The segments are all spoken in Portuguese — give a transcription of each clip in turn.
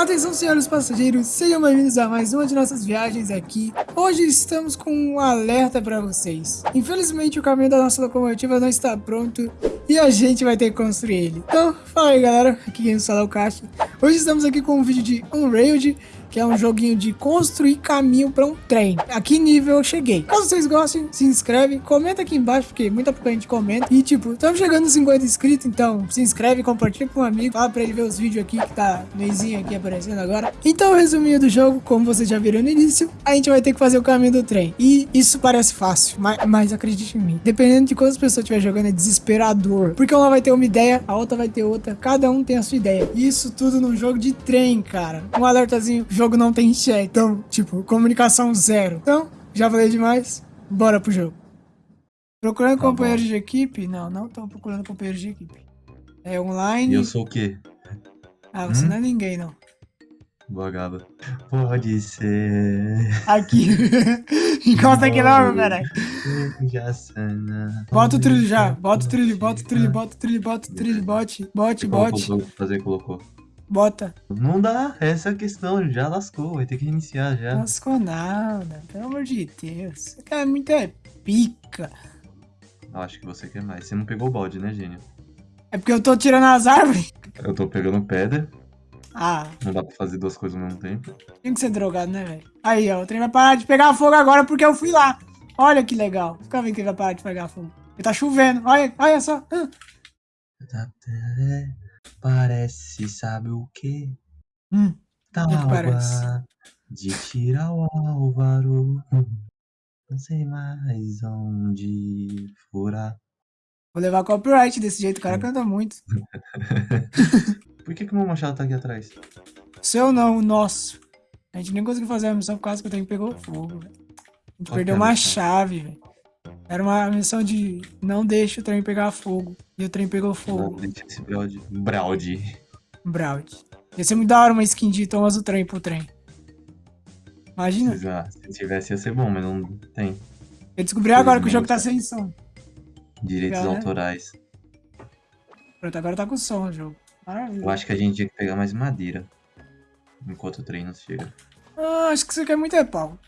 Atenção, senhores passageiros, sejam bem-vindos a mais uma de nossas viagens aqui. Hoje estamos com um alerta para vocês. Infelizmente, o caminho da nossa locomotiva não está pronto e a gente vai ter que construir ele. Então, fala aí, galera. Aqui quem fala é o Caixa. Hoje estamos aqui com um vídeo de Unrailed que é um joguinho de construir caminho para um trem. A que nível eu cheguei? Caso vocês gostem, se inscreve, comenta aqui embaixo, porque muita pouca gente comenta. E tipo, estamos chegando nos 50 inscritos, então se inscreve, compartilha com um amigo, fala para ele ver os vídeos aqui que tá meizinho aqui aparecendo agora. Então, resuminho do jogo, como vocês já viram no início, a gente vai ter que fazer o caminho do trem. E isso parece fácil, mas, mas acredite em mim, dependendo de quantas pessoas estiver jogando, é desesperador. Porque uma vai ter uma ideia, a outra vai ter outra, cada um tem a sua ideia. Isso tudo num jogo de trem, cara. Um alertazinho, jogo não tem chat. Então, tipo, comunicação zero. Então, já falei demais. Bora pro jogo. Procurando tá companheiros de equipe? Não, não tô procurando companheiros de equipe. É online. E eu sou o quê? Ah, você hum? não é ninguém, não. Bogaba. Pode ser. Aqui. Encosta aqui não, caralho. Bota o trilho já. Bota o trilho, bota o trilho, bota o trilho, bota o trilho, bote, bote, bote. Fazer, colocou. Bota. Não dá, essa é a questão, já lascou, vai ter que reiniciar já. Lascou nada, pelo amor de Deus. Você quer muito é pica. Acho que você quer mais. Você não pegou o balde, né, gênio? É porque eu tô tirando as árvores. Eu tô pegando pedra. Ah. Não dá pra fazer duas coisas ao mesmo tempo. Tem que ser drogado, né, velho? Aí, ó, o trem vai parar de pegar fogo agora porque eu fui lá. Olha que legal. Fica vendo que ele vai parar de pegar fogo. Ele tá chovendo. Olha, olha só. Parece, sabe o quê? Hum, Tábua de tirar o Álvaro. Não sei mais onde furar. Vou levar copyright desse jeito, o cara canta muito. Por que, que o meu machado tá aqui atrás? Seu não, o nosso. A gente nem conseguiu fazer a missão por causa que o trem pegou fogo, velho. A gente perdeu uma chave, velho. Era uma missão de não deixe o trem pegar fogo. E o trem pegou fogo. Não deixa esse Braud. Braud. Braud. Ia ser muito da hora uma skin de Thomas o trem pro trem. Imagina. Se tivesse ia ser bom, mas não tem. Eu descobri agora que o jogo tá sem som. Direitos Galera. autorais. Pronto, agora tá com som o jogo. Maravilha. Eu acho que a gente tinha que pegar mais madeira. Enquanto o trem não chega. Ah, acho que você quer muito é pau.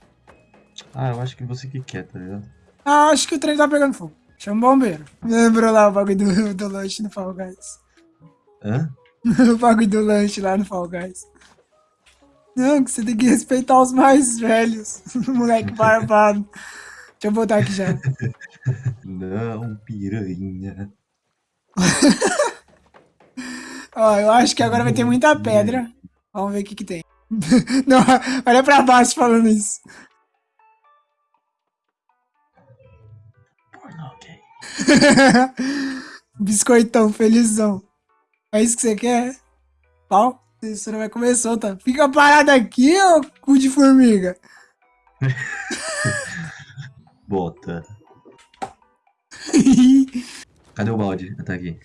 Ah, eu acho que você que quer, tá ligado? Ah, acho que o trem tá pegando fogo. Chama o bombeiro. Lembrou lá o bagulho do, do lanche no Fall Guys. Hã? o bagulho do lanche lá no Fall Guys. Não, que você tem que respeitar os mais velhos. Moleque barbado. Deixa eu botar aqui já. Não, piranha. Ó, eu acho que agora vai ter muita pedra. Vamos ver o que que tem. Não, olha pra baixo falando isso. Biscoitão, felizão. É isso que você quer? Pau? Isso não vai comer solta. Fica parado aqui, ô cu de formiga. Bota. Cadê o balde? Tá aqui.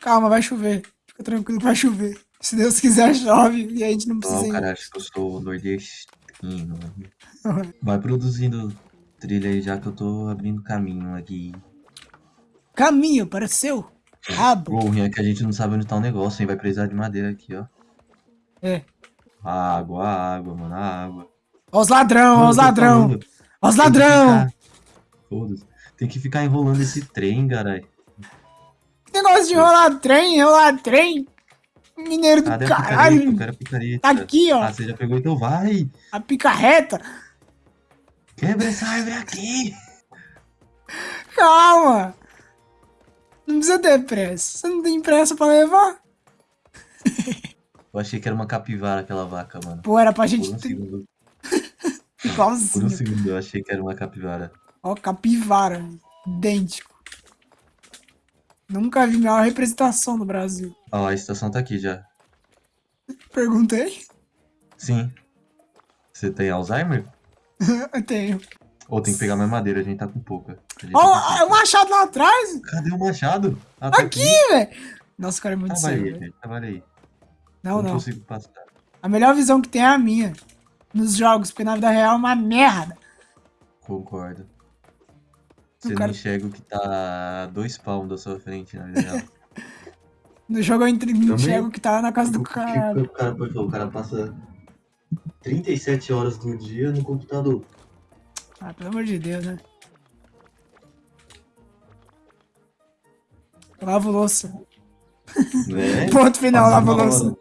Calma, vai chover. Fica tranquilo que vai chover. Se Deus quiser, chove e a gente não precisa. Oh, cara, acho que eu sou nordestino. Vai produzindo trilha aí já que eu tô abrindo caminho aqui. Caminho para seu rabo. O ruim é que a gente não sabe onde tá o negócio, hein? Vai precisar de madeira aqui, ó. É. Água, água, mano, água. Ó os ladrão, ó os ladrão. Ó os ladrão. Foda-se. Tem que ficar enrolando esse trem, caralho. Negócio de enrolar trem, enrolar trem. Mineiro do Cadê caralho. Eu quero a picareta. Tá aqui, ó. Ah, você já pegou, então vai. A picarreta. Quebra essa árvore aqui. Calma. Não precisa ter pressa. Você não tem pressa pra levar? Eu achei que era uma capivara aquela vaca, mano. Pô, era pra gente... Por um segundo. Igualzinho. Por um segundo eu achei que era uma capivara. Ó, capivara. Idêntico. Nunca vi maior representação no Brasil. Ó, a estação tá aqui já. Perguntei? Sim. Você tem Alzheimer? eu tenho. Ou tem que pegar mais madeira, a gente tá com pouca. Ó, tá oh, o machado lá atrás. Cadê o machado? Ah, tá aqui, velho. Nossa, o cara é muito sério. Trabalhei, trabalhei. Não, não. Não consigo passar. A melhor visão que tem é a minha. Nos jogos, porque na vida real é uma merda. Concordo. Você cara... não enxerga o que tá dois palmos da sua frente na vida real. No jogo eu enxergo que tá na casa do cara. O cara, o cara passa 37 horas do dia no computador. Ah, pelo amor de Deus, né? Lavo louça. Né? Ponto final, lavo louça. hora.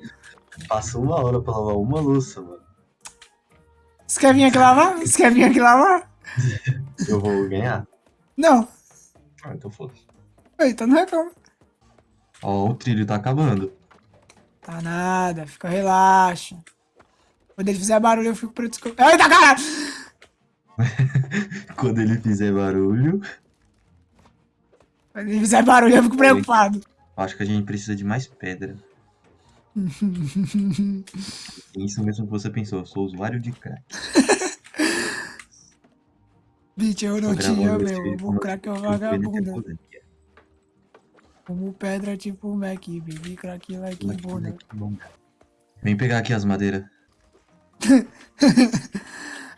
Passa uma hora pra lavar uma louça, mano. Você quer vir aqui lavar? Você quer vir aqui lavar? Eu vou ganhar? Não. Ah, então foda-se. Eita, não reclama. Ó, o trilho tá acabando. Tá nada, fica relaxa. Quando ele fizer barulho, eu fico preto. Eita, cara! Quando ele fizer barulho. Quando ele fizer barulho, eu fico preocupado. Acho que a gente precisa de mais pedra. Isso mesmo que você pensou, eu sou usuário de crack. Bitch, eu não esse meu. O crack é um vagabundo. podendo. Como pedra, tipo Mac, baby, crack like bunda. Vem pegar aqui as madeiras.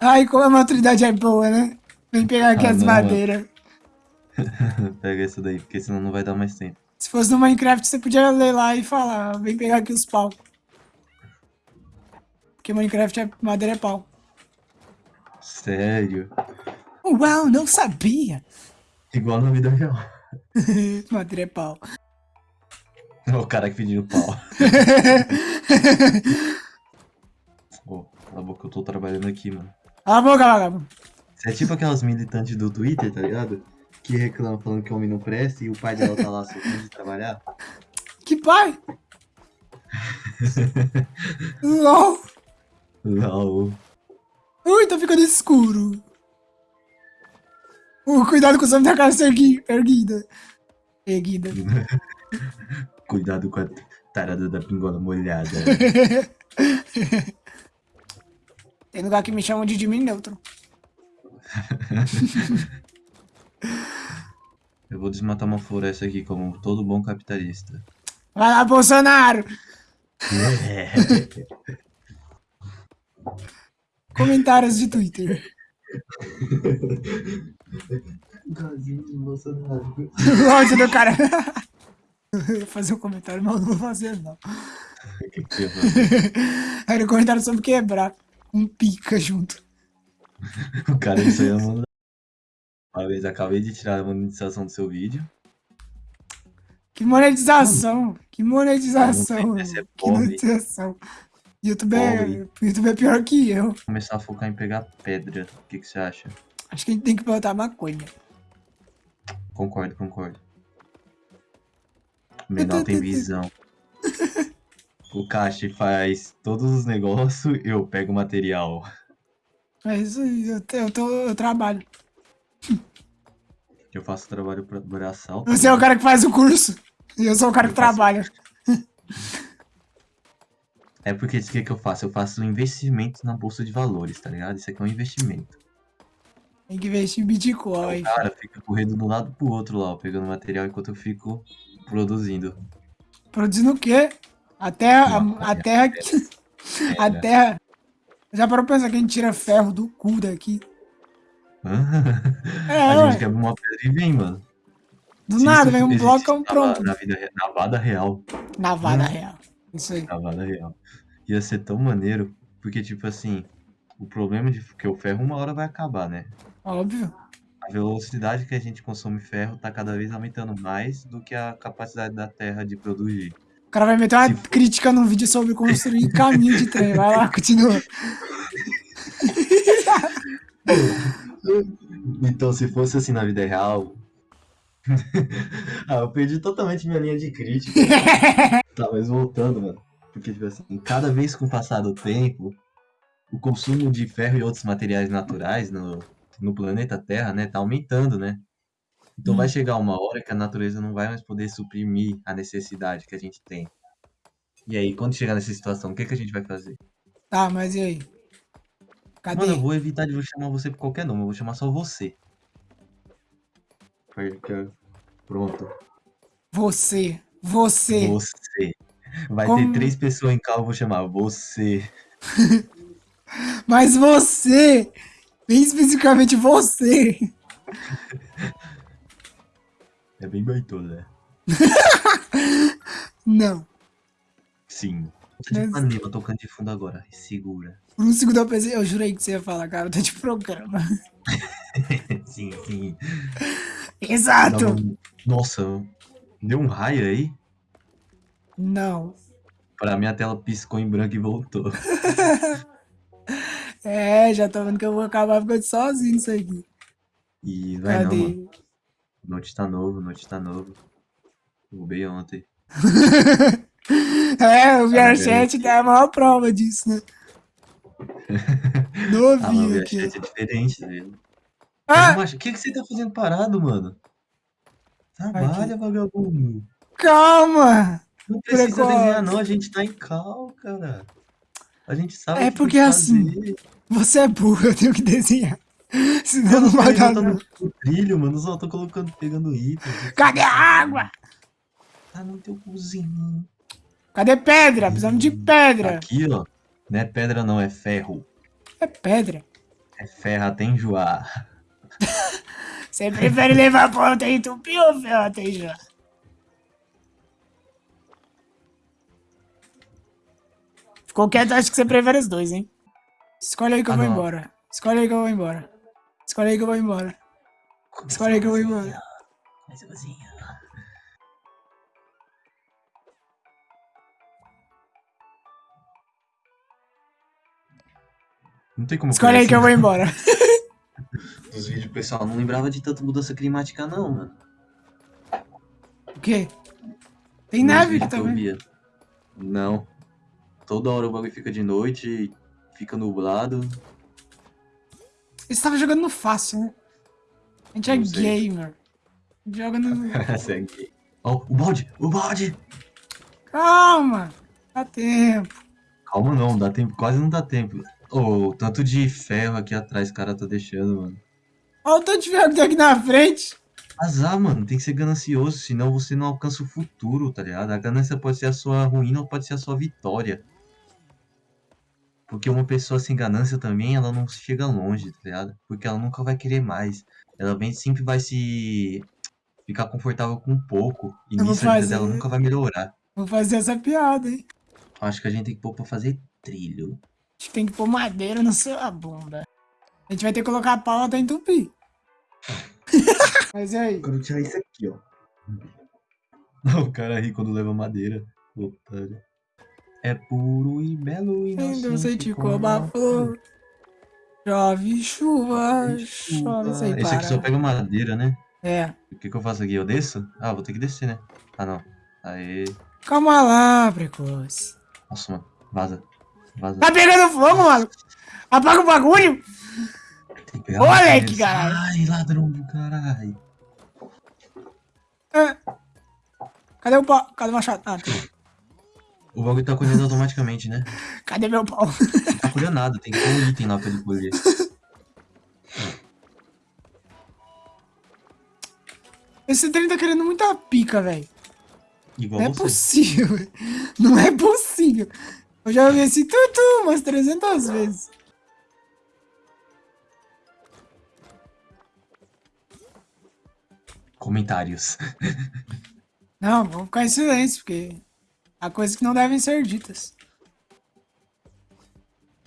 Ai, como a maturidade é boa, né? Vem pegar aqui Ah, as não, madeiras. Pega essa daí, porque senão não vai dar mais tempo. Se fosse no Minecraft, você podia ler lá e falar, vem pegar aqui os pau. Porque Minecraft é madeira é pau. Sério. Uau, não sabia! Igual na vida real. madeira é pau. O cara que pediu pau. Ô, cala a boca, eu tô trabalhando aqui, mano. Cala a boca, vagabundo. Você é tipo aquelas militantes do Twitter, tá ligado? Que reclamam falando que homem não presta e o pai dela tá lá sofrendo de trabalhar. Que pai? LOL. Não. Ui, tá ficando escuro. Uh, cuidado com o som da ergui- erguida. Erguida. Cuidado com a tarada da pingola molhada. Tem lugar que me chamam de Jimmy Neutron. Eu vou desmatar uma floresta aqui como todo bom capitalista. Vai lá, Bolsonaro! Comentários de Twitter. De Bolsonaro. O áudio do cara. Eu ia fazer um comentário, mas eu não vou fazer, não. Que que eu ia fazer? Era um comentário sobre quebrar. Um pica junto. O cara isso aí mano. Uma vez acabei de tirar a monetização do seu vídeo. Que monetização! Que monetização! É Que monetização! YouTube é. YouTube é pior que eu. Começar a focar em pegar pedra. O que, que você acha? Acho que a gente tem que plantar maconha. Concordo, concordo. O menor tem visão. O Cache faz todos os negócios, eu pego o material. É isso aí, eu, eu, tô, eu trabalho. Eu faço trabalho pra braçal. Você é o cara que faz o curso. E eu sou o cara que Eu faço- trabalha. É porque o que, que eu faço? Eu faço um investimento na bolsa de valores, tá ligado? Isso aqui é um investimento. Tem que investir em Bitcoin. O cara fica correndo de um lado pro outro lá, ó, pegando material enquanto eu fico produzindo. Produzindo o quê? A terra. A, a terra. que- A Pedra. terra. Já parou pra pensar que a gente tira ferro do cu daqui? É, a ué. gente quebra uma pedra e vem, mano. Do Se nada, vem um bloco, é um na- pronto. Na, vida, na vada real. Navada Hum. real. Isso aí. Na vada real. Ia ser tão maneiro, porque, tipo assim, o problema de que o ferro uma hora vai acabar, né? Óbvio. A velocidade que a gente consome ferro tá cada vez aumentando mais do que a capacidade da Terra de produzir. O cara vai meter uma Se for- crítica num vídeo sobre construir caminho de trem. Vai lá, continua. Então, se fosse assim na vida real. ah, eu perdi totalmente minha linha de crítica. tá, mas voltando, mano. Porque, tipo assim, cada vez com o passar do tempo, o consumo de ferro e outros materiais naturais no, no planeta Terra, né, tá aumentando, né? Então Hum. vai chegar uma hora que a natureza não vai mais poder suprimir a necessidade que a gente tem. E aí, quando chegar nessa situação, o que, que a gente vai fazer? Tá, mas e aí? Cadê? Mano, eu vou evitar de chamar você por qualquer nome, eu vou chamar só você. Pronto. Você. Você. Você. Vai Como- ter três pessoas em carro, eu vou chamar você. Mas você. Bem especificamente você. É bem baitola, né? Não. Sim. Tá de Mas- tocando de fundo agora. Segura. Por um segundo eu pensei, eu jurei que você ia falar, cara, tá de programa. sim, sim. Exato! Um- Nossa, deu um raio aí? Não. Pra mim a tela piscou em branco e voltou. É, já tô vendo que eu vou acabar ficando sozinho nisso aqui. E vai não, Cadê? mano. Note tá novo, note tá novo. Roubei ontem. é, o Tá VR7 é a maior prova disso, né? Ah, Novinho o aqui. é diferente, velho. Ah, O que, que você tá fazendo parado, mano? Trabalha, vagabundo. calma! Não precisa Precoce. desenhar, não. A gente tá em cal, cara. A gente sabe É porque assim, fazer. Você é burro, eu tenho que desenhar. Senão Eu não vai dar levantando não. o trilho, mano. Só tô colocando, pegando item. Cadê a água? Tá no teu cozinho. Cadê pedra? Precisamos de pedra. Aqui, ó. Não é pedra, não. É ferro. É pedra. É ferro até enjoar. Você prefere levar ponta em tupi ou ferro até já? Ficou quieto, acho que você prefere os dois, hein? Escolhe aí que eu Ah, vou não. embora. Escolhe aí que eu vou embora. Escolhe aí que eu vou embora. Escolhe aí que eu vou embora. Começa a cozinha. Não tem como Escolhe aí que eu vou conhecer. embora. Nos vídeos, pessoal, não lembrava de tanta mudança climática, não, mano. O quê? Tem Nos neve aqui que via. Não. Toda hora o bagulho fica de noite, fica nublado. Você tava jogando no fácil, né? A gente é Não sei. gamer. A gente joga no. Segue. Ó, o balde! O balde! Calma! Dá tempo. Calma não, dá tempo, quase não dá tempo. Ô, o tanto de ferro aqui atrás o cara tá deixando, mano. Olha o tanto de ferro que tem aqui na frente. Azar, mano, tem que ser ganancioso, senão você não alcança o futuro, tá ligado? A ganância pode ser a sua ruína ou pode ser a sua vitória. Porque uma pessoa sem ganância também, ela não chega longe, tá ligado? Porque ela nunca vai querer mais. Ela bem sempre vai se ficar confortável com pouco. E Eu nisso a vida dela nunca vai melhorar. Vou fazer essa piada, hein? Acho que a gente tem que pôr pra fazer trilho. A gente tem que pôr madeira na sua bunda. A gente vai ter que colocar pau até entupir. Mas e aí? quero tirar isso aqui, ó. O cara ri quando leva madeira. Otário. É puro e belo e Inocente como a flor. Chove chuva, chove sem Esse aqui só parar. pega madeira, né? É. O que, que eu faço aqui? Eu desço? Ah, vou ter que descer, né? Ah, não. Aê. Calma lá, precoce. Nossa, mano. Vaza. Vaza. Tá pegando fogo, mano? Apaga o bagulho! Tem que pegar Olha madeira. que caralho. Ai, ladrão do caralho. É. Cadê o pau? Cadê o machado? Ah, tá. O bagulho tá colhendo automaticamente, né? Cadê meu pau? Não tá colhendo nada. Tem que ter um item lá pra ele colher. Esse trem tá querendo muita pica, velho. Igual Não é você. possível. Não é possível. Eu já ouvi esse tutu umas 300 vezes. Comentários. Não, vamos ficar em silêncio, porque há coisas que não devem ser ditas.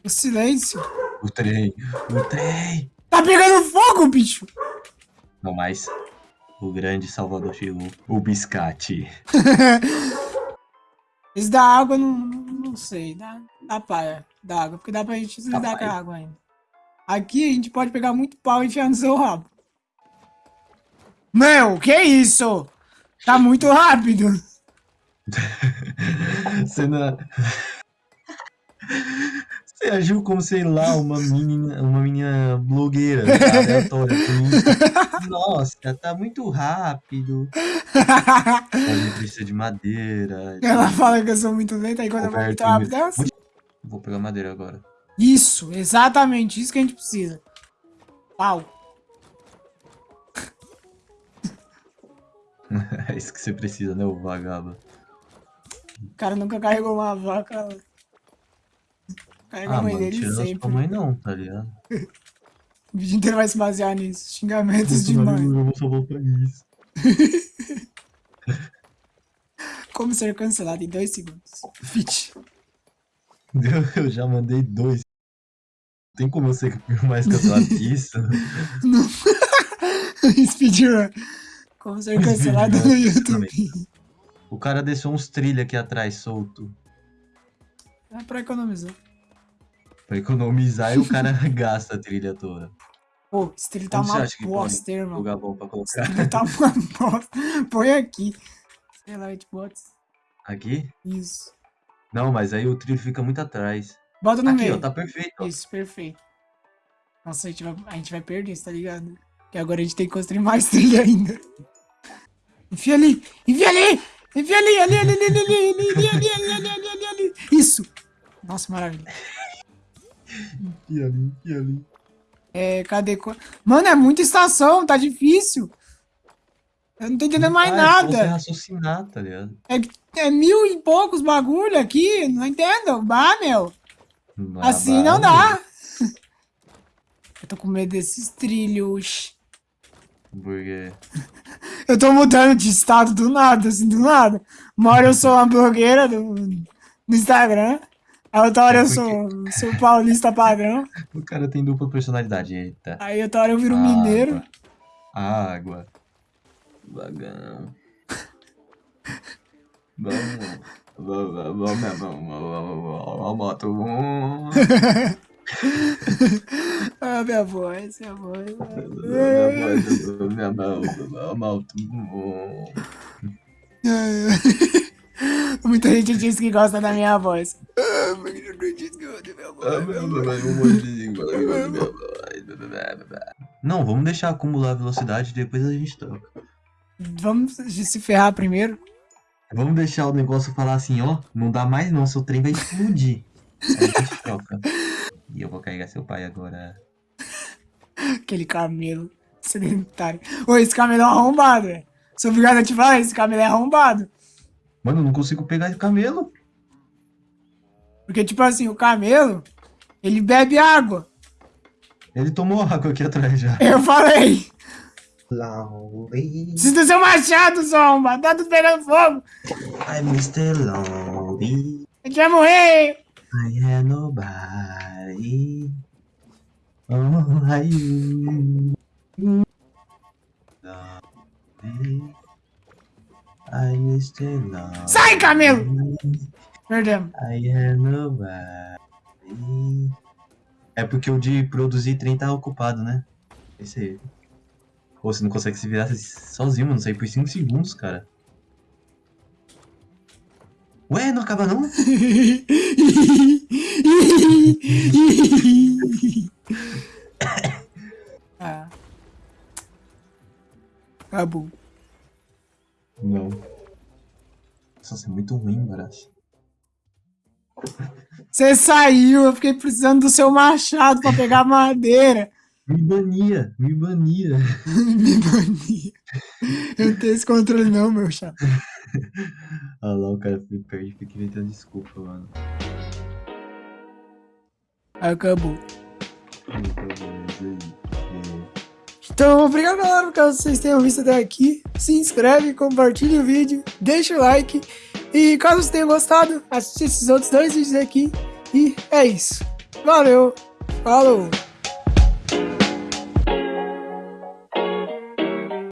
O silêncio. O trem. O trem. Tá pegando fogo, bicho! Não mais. O grande Salvador chegou. O biscate. Esse da água, não, não sei. Dá, dá paia da água, porque dá pra gente lidar com a água ainda. Aqui a gente pode pegar muito pau e enfiar no seu rabo. Meu, que isso? Tá muito rápido. Você não... Você agiu como, sei lá, uma menina, uma menina blogueira, tá? aleatória. Nossa, tá muito rápido. A gente precisa de madeira. Ela fala que eu sou muito lenta, aí quando eu vou muito rápido, é assim. Vou pegar madeira agora. Isso, exatamente, isso que a gente precisa. Pau. É isso que você precisa, né, o vagabundo? O cara nunca carregou uma vaca. Carrega Ah, a mãe mano, dele sempre. mãe não, tá ligado? O vídeo inteiro vai se basear nisso. Xingamentos de mãe. Eu vou só voltar isso. Como ser cancelado em dois segundos. Fit. Eu já mandei dois. Tem como eu ser mais cancelado que isso? Não. Speedrun. Como ser cancelado no YouTube. O cara deixou uns trilha aqui atrás solto. É pra economizar. Pra economizar e o cara gasta a trilha toda. Pô, esse trilho tá uma bosta, irmão. Lugar bom pra Esse colocar. trilho tá uma bosta. Põe aqui. Sei lá, Hitbox. Aqui? Isso. Não, mas aí o trilho fica muito atrás. Bota no Aqui, meio. ó, tá perfeito. ó. Isso, perfeito. Nossa, a gente, vai, a gente vai perder isso, tá ligado? Porque agora a gente tem que construir mais trilha ainda. Enfia ali! Enfia ali! Enfia ali! Ali, ali, ali, ali, ali, ali, ali, ali, ali, ali, ali, ali. Isso! Nossa, maravilha. E ali, e ali. É, cadê? Mano, é muita estação, tá difícil. Eu não tô entendendo mais Ah, é nada. raciocinar, tá ligado? É, é mil e poucos bagulho aqui, não entendo. Bah, meu. Ah, Assim não dá. Eu tô com medo desses trilhos. Porque. Eu tô mudando de estado do nada, assim, do nada. Uma hora eu sou uma blogueira do, do Instagram. A outra hora eu sou, sou paulista padrão. O cara tem dupla personalidade, eita. Aí outra hora eu viro um Água. mineiro. Água. Vagão. Vamos. Vamos, vamos, vamos, vamos, vamos, moto. Ah, minha voz, minha voz. Minha mão, moto. Muita gente diz que gosta da minha voz. Ah, que minha voz. minha voz. Não, vamos deixar acumular a velocidade e depois a gente troca. Vamos se ferrar primeiro. Vamos deixar o negócio falar assim, ó, não dá mais não, seu trem vai explodir. Aí a gente troca. E eu vou carregar seu pai agora. Aquele camelo sedentário. Ô, esse camelo é um arrombado, velho. Sou obrigado a te falar, esse camelo é arrombado. Mano, eu não consigo pegar esse camelo. Porque, tipo assim, o camelo, ele bebe água. Ele tomou água aqui atrás já. Eu falei, Lonely, precisa do seu machado, arrombado. Tá tudo pegando fogo. I'm Mr. Lonely. A gente vai morrer. I have nobody. Oh, like you. Lonely. I'm Mr. Lonely. Sai, camelo. Perdemos. I have nobody. É porque o de produzir trem tá ocupado, né? Esse aí. Pô, você não consegue se virar sozinho, mano. Sair por 5 segundos, cara. Ué, não acaba não? ah. Acabou. Não. Nossa, é muito ruim, Baracho. Você saiu, eu fiquei precisando do seu machado pra pegar madeira. Me bania, me bania. Me bania. Eu não tenho esse controle não, meu chato. Olha lá, o cara perde, fica inventando desculpa, mano. Acabou. Então, beleza aí. Então, obrigado galera, caso vocês tenham visto até aqui. Se inscreve, compartilha o vídeo, deixa o like. E caso vocês tenham gostado, assiste esses outros dois vídeos aqui. E é isso. Valeu, falou!